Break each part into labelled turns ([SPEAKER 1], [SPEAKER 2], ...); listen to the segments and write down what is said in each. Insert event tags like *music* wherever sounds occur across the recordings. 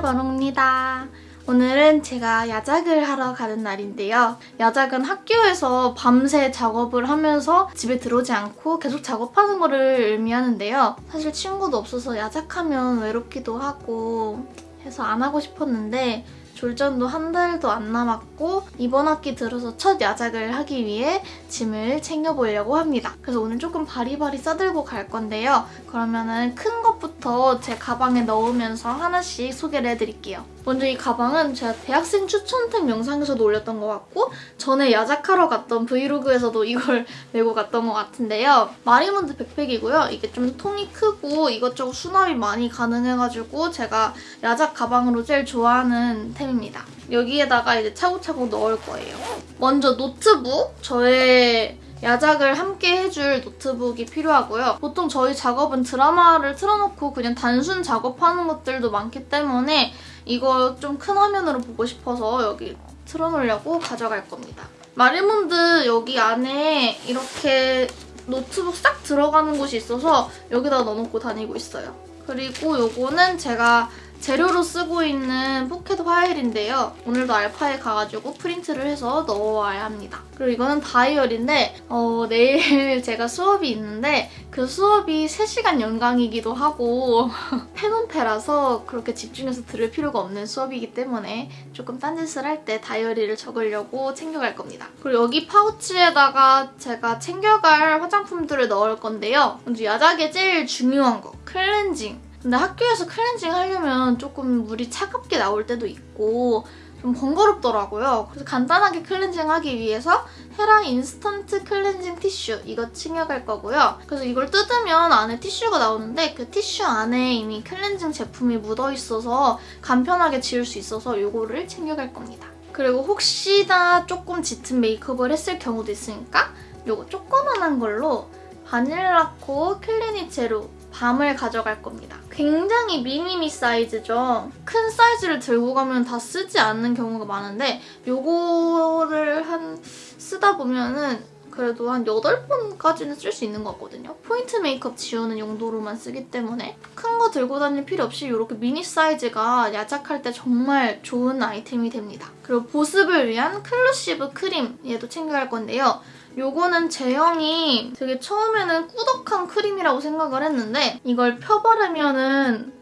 [SPEAKER 1] 바롱입니다. 오늘은 제가 야작을 하러 가는 날인데요. 야작은 학교에서 밤새 작업을 하면서 집에 들어오지 않고 계속 작업하는 거를 의미하는데요. 사실 친구도 없어서 야작하면 외롭기도 하고 해서 안 하고 싶었는데 졸전도 한 달도 안 남았고 이번 학기 들어서 첫 야작을 하기 위해 짐을 챙겨보려고 합니다. 그래서 오늘 조금 바리바리 싸들고 갈 건데요. 그러면은 큰 것부터 제 가방에 넣으면서 하나씩 소개를 해드릴게요. 먼저 이 가방은 제가 대학생 추천템 영상에서도 올렸던 것 같고 전에 야작하러 갔던 브이로그에서도 이걸 *laughs* 메고 갔던 것 같은데요. 마리몬드 백팩이고요. 이게 좀 통이 크고 이것저것 수납이 많이 가능해가지고 제가 야작 가방으로 제일 좋아하는 템입니다. 여기에다가 이제 차곡차곡 넣을 거예요. 먼저 노트북. 저의 야작을 함께 해줄 노트북이 필요하고요. 보통 저희 작업은 드라마를 틀어놓고 그냥 단순 작업하는 것들도 많기 때문에 이거 좀 큰 화면으로 보고 싶어서 여기 틀어놓으려고 가져갈 겁니다. 마리몬드 여기 안에 이렇게 노트북 싹 들어가는 곳이 있어서 여기다 넣어놓고 다니고 있어요. 그리고 요거는 제가 재료로 쓰고 있는 포켓 파일인데요. 오늘도 알파에 가가지고 프린트를 해서 넣어와야 합니다. 그리고 이거는 다이어리인데 어, 내일 *laughs* 제가 수업이 있는데 그 수업이 3시간 연강이기도 하고 *laughs* 패논패라서 그렇게 집중해서 들을 필요가 없는 수업이기 때문에 조금 딴짓을 할 때 다이어리를 적으려고 챙겨갈 겁니다. 그리고 여기 파우치에다가 제가 챙겨갈 화장품들을 넣을 건데요. 먼저 야작에 제일 중요한 거 클렌징 근데 학교에서 클렌징 하려면 조금 물이 차갑게 나올 때도 있고 좀 번거롭더라고요. 그래서 간단하게 클렌징 하기 위해서 헤라 인스턴트 클렌징 티슈 이거 챙겨갈 거고요. 그래서 이걸 뜯으면 안에 티슈가 나오는데 그 티슈 안에 이미 클렌징 제품이 묻어있어서 간편하게 지울 수 있어서 이거를 챙겨갈 겁니다. 그리고 혹시나 조금 짙은 메이크업을 했을 경우도 있으니까 이거 조그만한 걸로 바닐라코 Clean It Zero 밤을 가져갈 겁니다. 굉장히 mini-me 사이즈죠. 큰 사이즈를 들고 가면 다 쓰지 않는 경우가 많은데 요거를 한 쓰다 보면은 그래도 한 8번까지는 쓸 수 있는 것 같거든요. 포인트 메이크업 지우는 용도로만 쓰기 때문에 큰 거 들고 다닐 필요 없이 이렇게 미니 사이즈가 야작할 때 정말 좋은 아이템이 됩니다. 그리고 보습을 위한 클루시브 크림 얘도 챙겨갈 건데요. 요거는 제형이 되게 처음에는 꾸덕한 크림이라고 생각을 했는데 이걸 펴바르면은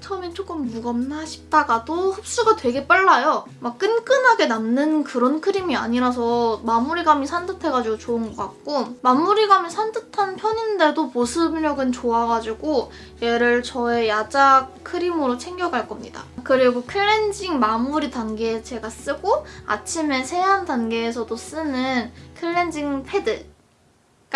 [SPEAKER 1] 처음엔 조금 무겁나 싶다가도 흡수가 되게 빨라요. 막 끈끈하게 남는 그런 크림이 아니라서 마무리감이 산뜻해가지고 좋은 것 같고 마무리감이 산뜻한 편인데도 보습력은 좋아가지고 얘를 저의 야작 크림으로 챙겨갈 겁니다. 그리고 클렌징 마무리 단계에 제가 쓰고 아침에 세안 단계에서도 쓰는 클렌징 패드가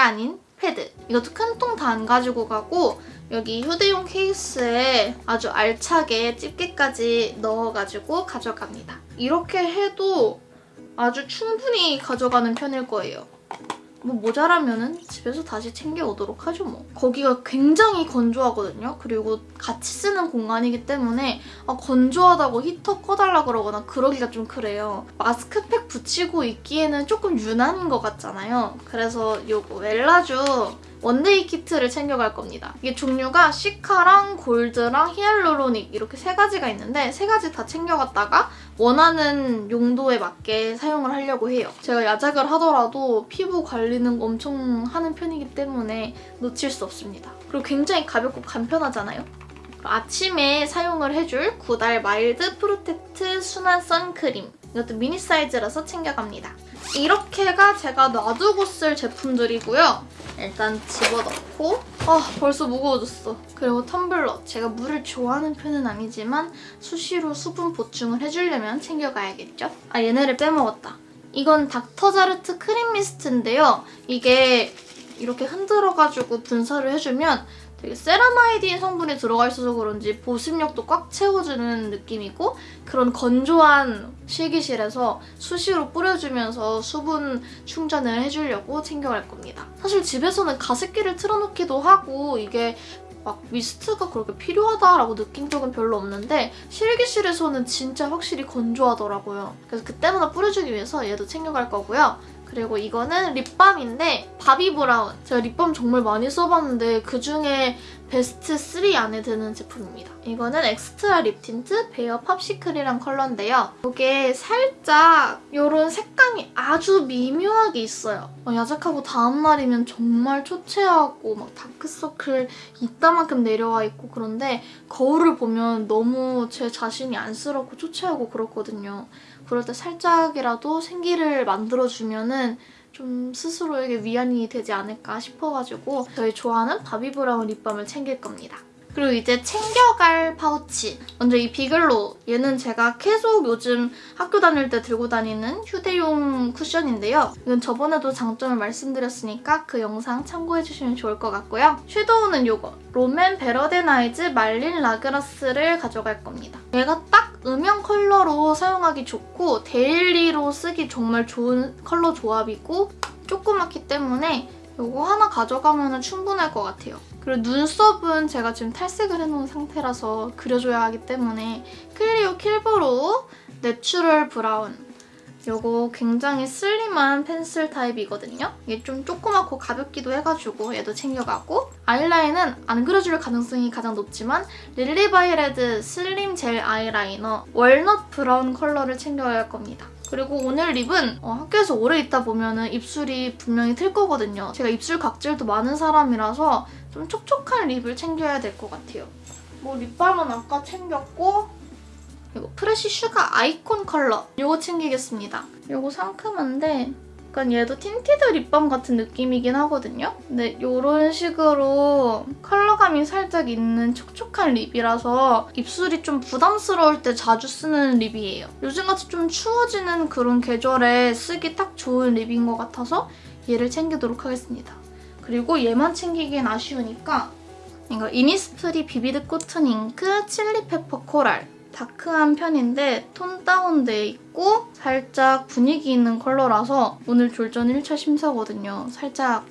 [SPEAKER 1] 아닌 패드. 이것도 큰 통 다 안 가지고 가고 여기 휴대용 케이스에 아주 알차게 집게까지 넣어가지고 가져갑니다. 이렇게 해도 아주 충분히 가져가는 편일 거예요. 뭐 모자라면 은 집에서 다시 챙겨오도록 하죠 뭐. 거기가 굉장히 건조하거든요. 그리고 같이 쓰는 공간이기 때문에 아, 건조하다고 히터 꺼달라 그러거나 그러기가 좀 그래요. 마스크팩 붙이고 있기에는 조금 유난인 것 같잖아요. 그래서 이거 웰라쥬 one day 키트를 챙겨갈 겁니다. 이게 종류가 시카랑 골드랑 hyaluronic 이렇게 세 가지가 있는데 세 가지 다 챙겨갔다가 원하는 용도에 맞게 사용을 하려고 해요. 제가 야작을 하더라도 피부 관리는 엄청 하는 편이기 때문에 놓칠 수 없습니다. 그리고 굉장히 가볍고 간편하잖아요. 아침에 사용을 해줄 구달 mild protect 순한 선크림 이것도 미니 사이즈라서 챙겨갑니다. 이렇게가 제가 놔두고 쓸 제품들이고요. 일단 집어넣고 아 벌써 무거워졌어. 그리고 텀블러. 제가 물을 좋아하는 편은 아니지만 수시로 수분 보충을 해주려면 챙겨가야겠죠? 아 얘네를 빼먹었다. 이건 닥터자르트 크림 미스트인데요. 이게 이렇게 흔들어가지고 분사를 해주면 되게 세라마이드인 성분이 들어가 있어서 그런지 보습력도 꽉 채워주는 느낌이고 그런 건조한 실기실에서 수시로 뿌려주면서 수분 충전을 해주려고 챙겨갈 겁니다. 사실 집에서는 가습기를 틀어놓기도 하고 이게 막 미스트가 그렇게 필요하다라고 느낀 적은 별로 없는데 실기실에서는 진짜 확실히 건조하더라고요. 그래서 그때마다 뿌려주기 위해서 얘도 챙겨갈 거고요. 그리고 이거는 립밤인데 바비 브라운. 제가 립밤 정말 많이 써봤는데 그중에 베스트 3 안에 드는 제품입니다. 이거는 Extra Lip Tint Bare Popsicle이란 컬러인데요. 이게 살짝 이런 색감이 아주 미묘하게 있어요. 어, 야작하고 다음날이면 정말 초췌하고 막 다크서클 이따만큼 내려와 있고 그런데 거울을 보면 너무 제 자신이 안쓰럽고 초췌하고 그렇거든요. 그럴 때 살짝이라도 생기를 만들어주면 은 좀 스스로에게 위안이 되지 않을까 싶어가지고 저희 좋아하는 바비 브라운 립밤을 챙길 겁니다. 그리고 이제 챙겨갈 파우치. 먼저 이 비글로. 얘는 제가 계속 요즘 학교 다닐 때 들고 다니는 휴대용 쿠션인데요. 이건 저번에도 장점을 말씀드렸으니까 그 영상 참고해주시면 좋을 것 같고요. 섀도우는 이거. 롬앤 Better Than Eyes 말린 라그라스를 가져갈 겁니다. 얘가 딱 음영 컬러로 사용하기 좋고 daily로 쓰기 정말 좋은 컬러 조합이고 조그맣기 때문에 이거 하나 가져가면 충분할 것 같아요. 그리고 눈썹은 제가 지금 탈색을 해놓은 상태라서 그려줘야 하기 때문에 클리오 Kill Brow Natural Brown 이거 굉장히 slim한 펜슬 타입이거든요. 이게 좀 조그맣고 가볍기도 해가지고 얘도 챙겨가고 아이라인은 안 그려줄 가능성이 가장 높지만 lilybyred slim gel eyeliner walnut brown 컬러를 챙겨야 할 겁니다. 그리고 오늘 lip은 어, 학교에서 오래 있다 보면 입술이 분명히 틀 거거든요. 제가 입술 각질도 많은 사람이라서 좀 촉촉한 lip을 챙겨야 될 것 같아요. 뭐 립밤은 아까 챙겼고 이거 Fresh Sugar Icon 컬러 이거 챙기겠습니다. 이거 상큼한데 약간 얘도 tinted lip balm 같은 느낌이긴 하거든요. 근데 이런 식으로 컬러감이 살짝 있는 촉촉한 lip이라서 입술이 좀 부담스러울 때 자주 쓰는 lip이에요. 요즘같이 좀 추워지는 그런 계절에 쓰기 딱 좋은 lip인 것 같아서 얘를 챙기도록 하겠습니다. 그리고 얘만 챙기기엔 아쉬우니까 이거 이니스프리 vivid cotton ink chili pepper coral dark한 편인데 tone down돼 있고 살짝 분위기 있는 컬러라서 오늘 졸전 1차 심사거든요. 살짝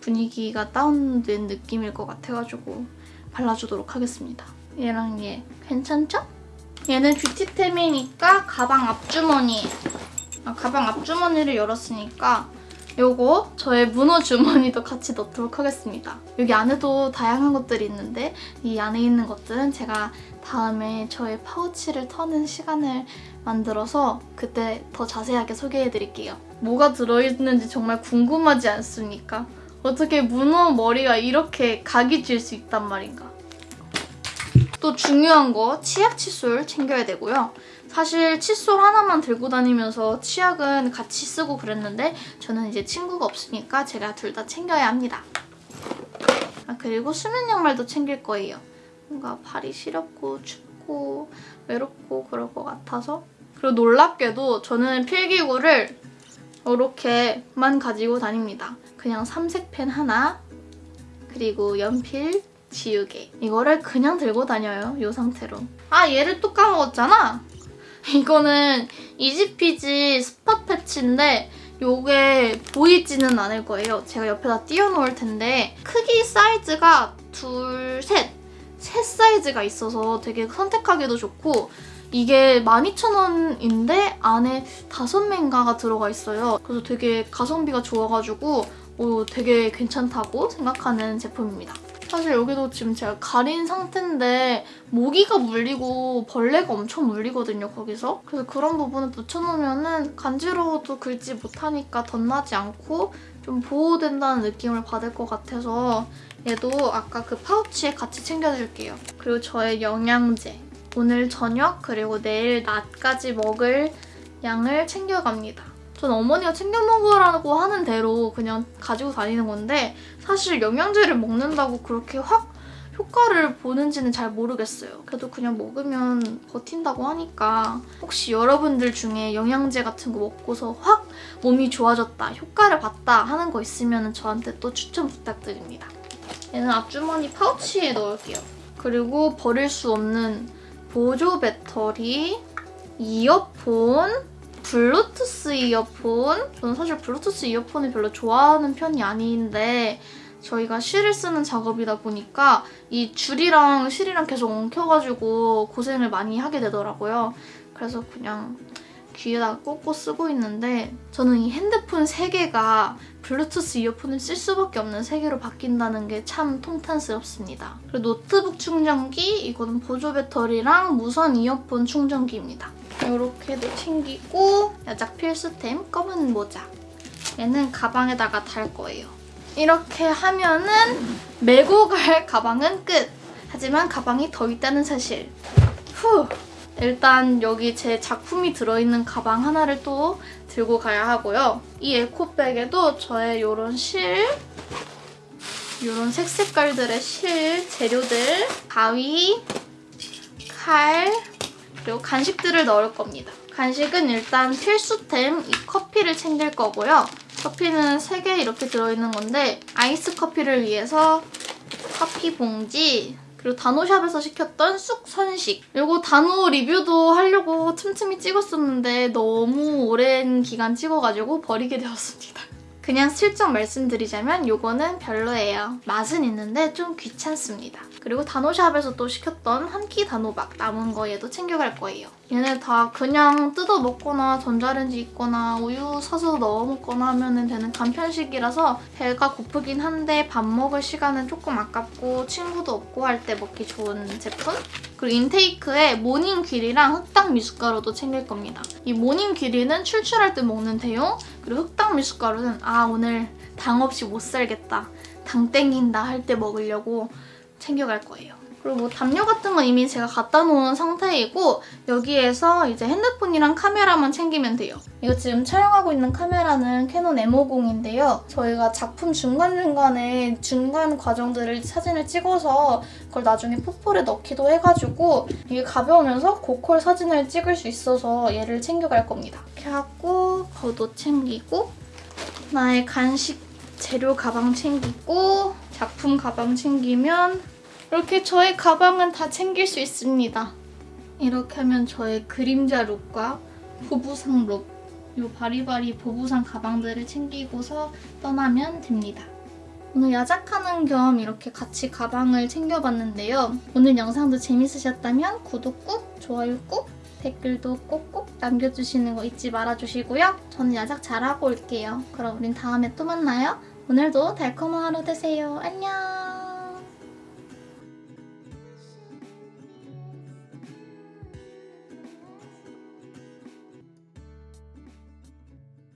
[SPEAKER 1] 분위기가 다운된 느낌일 것 같아가지고 발라주도록 하겠습니다. 얘랑 얘 괜찮죠? 얘는 beauty템이니까 가방 앞주머니 아, 가방 앞주머니를 열었으니까 요거 저의 문어 주머니도 같이 넣도록 하겠습니다. 여기 안에도 다양한 것들이 있는데 이 안에 있는 것들은 제가 다음에 저의 파우치를 터는 시간을 만들어서 그때 더 자세하게 소개해드릴게요. 뭐가 들어있는지 정말 궁금하지 않습니까? 어떻게 문어 머리가 이렇게 각이 질 수 있단 말인가. 또 중요한 거 치약 칫솔 챙겨야 되고요. 사실 칫솔 하나만 들고 다니면서 치약은 같이 쓰고 그랬는데 저는 이제 친구가 없으니까 제가 둘 다 챙겨야 합니다. 아 그리고 수면 양말도 챙길 거예요. 뭔가 발이 시렵고 춥고 외롭고 그럴 것 같아서 그리고 놀랍게도 저는 필기구를 이렇게만 가지고 다닙니다. 그냥 삼색 펜 하나 그리고 연필 지우개 이거를 그냥 들고 다녀요, 이 상태로. 아 얘를 또 까먹었잖아? *laughs* 이거는 이지피지 스팟 패치인데 이게 보이지는 않을 거예요. 제가 옆에다 띄워놓을 텐데 크기 사이즈가 둘, 셋! 셋 사이즈가 있어서 되게 선택하기도 좋고 이게 12,000원인데 안에 다섯 맹가가 들어가 있어요. 그래서 되게 가성비가 좋아가지고 오, 되게 괜찮다고 생각하는 제품입니다. 사실 여기도 지금 제가 가린 상태인데 모기가 물리고 벌레가 엄청 물리거든요, 거기서. 그래서 그런 부분을 붙여놓으면 은 간지러워도 긁지 못하니까 덧나지 않고 좀 보호된다는 느낌을 받을 것 같아서 얘도 아까 그 파우치에 같이 챙겨줄게요. 그리고 저의 영양제. 오늘 저녁 그리고 내일 낮까지 먹을 양을 챙겨갑니다. 전 어머니가 챙겨 먹으라고 하는 대로 그냥 가지고 다니는 건데 사실 영양제를 먹는다고 그렇게 확 효과를 보는지는 잘 모르겠어요. 그래도 그냥 먹으면 버틴다고 하니까 혹시 여러분들 중에 영양제 같은 거 먹고서 확 몸이 좋아졌다, 효과를 봤다 하는 거 있으면 저한테 또 추천 부탁드립니다. 얘는 앞주머니 파우치에 넣을게요. 그리고 버릴 수 없는 보조 배터리, 이어폰, 블루투스 이어폰. 저는 사실 블루투스 이어폰을 별로 좋아하는 편이 아닌데 저희가 실을 쓰는 작업이다 보니까 이 줄이랑 실이랑 계속 엉켜가지고 고생을 많이 하게 되더라고요. 그래서 그냥 귀에다가 꽂고 쓰고 있는데 저는 이 핸드폰 3개가 블루투스 이어폰을 쓸 수밖에 없는 3개로 바뀐다는 게 참 통탄스럽습니다. 그리고 노트북 충전기, 이거는 보조 배터리랑 무선 이어폰 충전기입니다. 이렇게도 챙기고 야작 필수템 검은 모자. 얘는 가방에다가 달 거예요. 이렇게 하면은 메고 갈 가방은 끝! 하지만 가방이 더 있다는 사실. 후! 일단 여기 제 작품이 들어있는 가방 하나를 또 들고 가야 하고요. 이 에코백에도 저의 이런 실, 이런 색색깔들의 실 재료들, 가위, 칼, 그리고 간식들을 넣을 겁니다. 간식은 일단 필수템 이 커피를 챙길 거고요. 커피는 3개 이렇게 들어있는 건데 아이스 커피를 위해서 커피 봉지 그리고 단호샵에서 시켰던 쑥 선식 이거 단호 리뷰도 하려고 틈틈이 찍었었는데 너무 오랜 기간 찍어가지고 버리게 되었습니다. 그냥 슬쩍 말씀드리자면 이거는 별로예요. 맛은 있는데 좀 귀찮습니다. 그리고 단호샵에서 또 시켰던 한 끼 단호박 남은 거 얘도 챙겨갈 거예요. 얘네 다 그냥 뜯어 먹거나 전자레인지 있거나 우유 사서 넣어 먹거나 하면 되는 간편식이라서 배가 고프긴 한데 밥 먹을 시간은 조금 아깝고 친구도 없고 할 때 먹기 좋은 제품? 그리고 인테이크에 모닝 귀리랑 흑당 미숫가루도 챙길 겁니다. 이 모닝 귀리는 출출할 때 먹는 대용 그리고 흑당 미숫가루는 아 오늘 당 없이 못 살겠다 당 땡긴다 할 때 먹으려고 챙겨갈 거예요. 그리고 뭐 담요 같은 건 이미 제가 갖다 놓은 상태이고 여기에서 이제 핸드폰이랑 카메라만 챙기면 돼요. 이거 지금 촬영하고 있는 카메라는 캐논 M50인데요. 저희가 작품 중간중간에 중간 과정들을 사진을 찍어서 그걸 나중에 포폴에 넣기도 해가지고 이게 가벼우면서 고퀄 사진을 찍을 수 있어서 얘를 챙겨갈 겁니다. 이렇게 하고 겉옷 챙기고 나의 간식 재료 가방 챙기고 작품 가방 챙기면 이렇게 저의 가방은 다 챙길 수 있습니다. 이렇게 하면 저의 그림자 룩과 보부상 룩, 이 바리바리 보부상 가방들을 챙기고서 떠나면 됩니다. 오늘 야작하는 겸 이렇게 같이 가방을 챙겨봤는데요. 오늘 영상도 재밌으셨다면 구독 꾹, 좋아요 꾹, 댓글도 꼭꼭 남겨주시는 거 잊지 말아주시고요. 저는 야작 잘하고 올게요. 그럼 우린 다음에 또 만나요. 오늘도 달콤한 하루 되세요. 안녕!